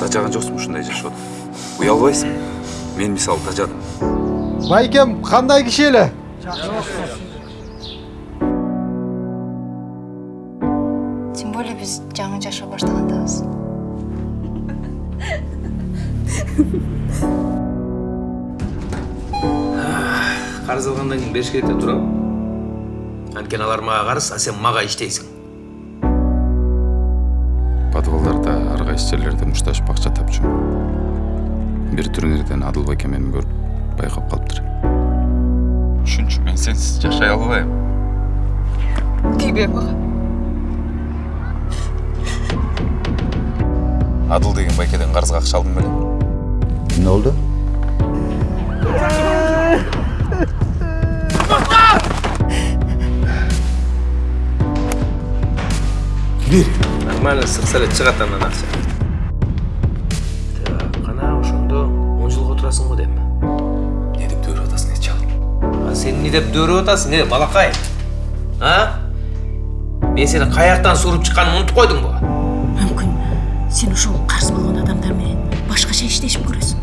тажаган жоксуңбу ушундай жашоодо уялбайсыңбы мен мисалы тажадым байкем кандай киши эле тем более биз жаңы жашоо баштагандабыз карыз алгандан кийин бериш керек да туурабы анткени алар мага карыз а сен мага иштейсиң подвалдарда ар кайсы жерлерде мушташып акча тапчу. Бир турнирден адыл байке мени көрүп байкап калыптыр. Ушунчу мен сенсиз жашай албайм. Тийбей мага адыл деген байкеден карызга акча алдым беле эмне болду бир нормально сыкса эле чыгат андан акча. Так кана ошондо он жылга отурасың го дейм эмне деп дөөрүп атасың эчи ал а сен эмне деп дөөрөп атасың? Э балакай! А? Мен сени каяктан сууруп чыкканымды унутуп койдуңбу мүмкүн. Сен ошол карыз болгон адамдар менен башкача иштешип көрөсүң.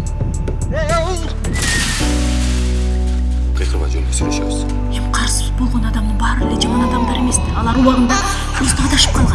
Кыйкырбай жөн эле сүйлөшөбүз? Эми карыз болгон адамдын баары эле жаман адамдар эмес да алар убагында просто адашып калган